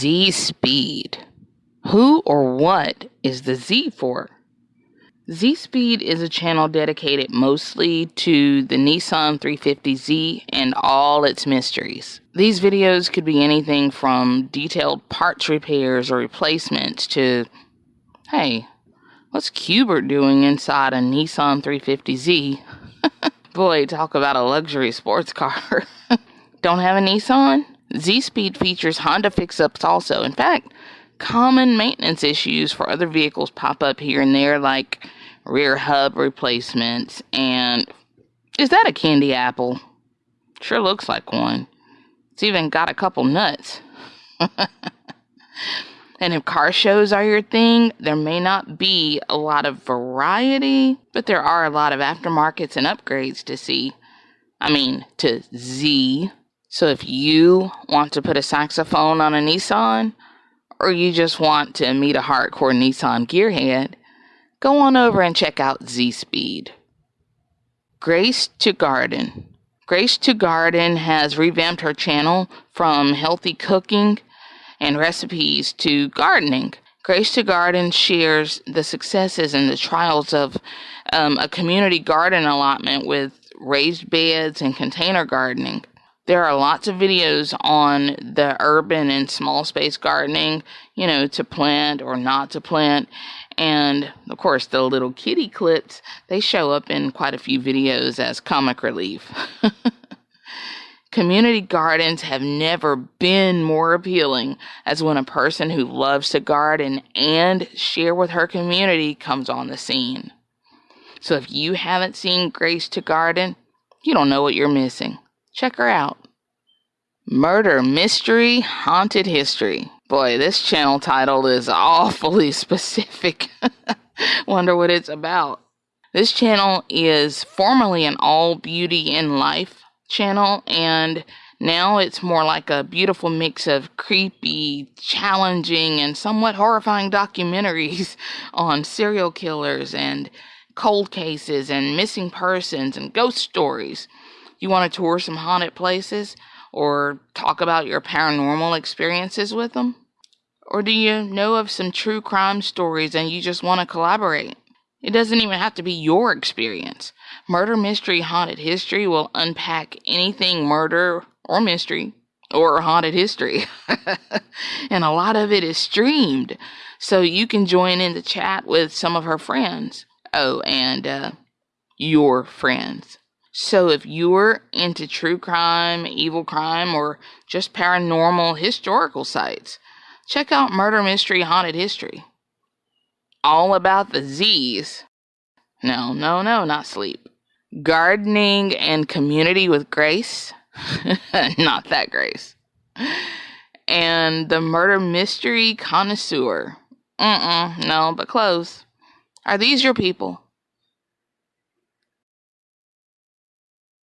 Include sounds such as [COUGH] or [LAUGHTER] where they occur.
Z Speed. Who or what is the Z for? Z Speed is a channel dedicated mostly to the Nissan 350Z and all its mysteries. These videos could be anything from detailed parts repairs or replacements to, hey, what's Cubert doing inside a Nissan 350Z? [LAUGHS] Boy, talk about a luxury sports car. [LAUGHS] Don't have a Nissan? Z Speed features Honda fix ups also. In fact, common maintenance issues for other vehicles pop up here and there, like rear hub replacements. And is that a candy apple? Sure looks like one. It's even got a couple nuts. [LAUGHS] and if car shows are your thing, there may not be a lot of variety, but there are a lot of aftermarkets and upgrades to see. I mean, to Z so if you want to put a saxophone on a Nissan, or you just want to meet a hardcore Nissan gearhead, go on over and check out Z Speed. Grace to Garden. Grace to Garden has revamped her channel from healthy cooking and recipes to gardening. Grace to Garden shares the successes and the trials of um, a community garden allotment with raised beds and container gardening. There are lots of videos on the urban and small space gardening, you know, to plant or not to plant. And of course, the little kitty clips, they show up in quite a few videos as comic relief. [LAUGHS] Community gardens have never been more appealing as when a person who loves to garden and share with her community comes on the scene. So if you haven't seen Grace to Garden, you don't know what you're missing. Check her out. Murder Mystery Haunted History. Boy, this channel title is [LAUGHS] awfully specific. [LAUGHS] Wonder what it's about. This channel is formerly an all beauty and life channel, and now it's more like a beautiful mix of creepy, challenging, and somewhat horrifying [LAUGHS] documentaries on serial killers and cold cases and missing persons and ghost stories. You want to tour some haunted places or talk about your paranormal experiences with them? Or do you know of some true crime stories and you just want to collaborate? It doesn't even have to be your experience. Murder Mystery Haunted History will unpack anything murder or mystery or haunted history. [LAUGHS] and a lot of it is streamed, so you can join in the chat with some of her friends. Oh, and uh, your friends. So if you're into true crime, evil crime, or just paranormal historical sites, check out Murder Mystery Haunted History. All about the Z's. No, no, no, not sleep. Gardening and community with grace. [LAUGHS] not that grace. And the murder mystery connoisseur. Mm-mm, no, but close. Are these your people?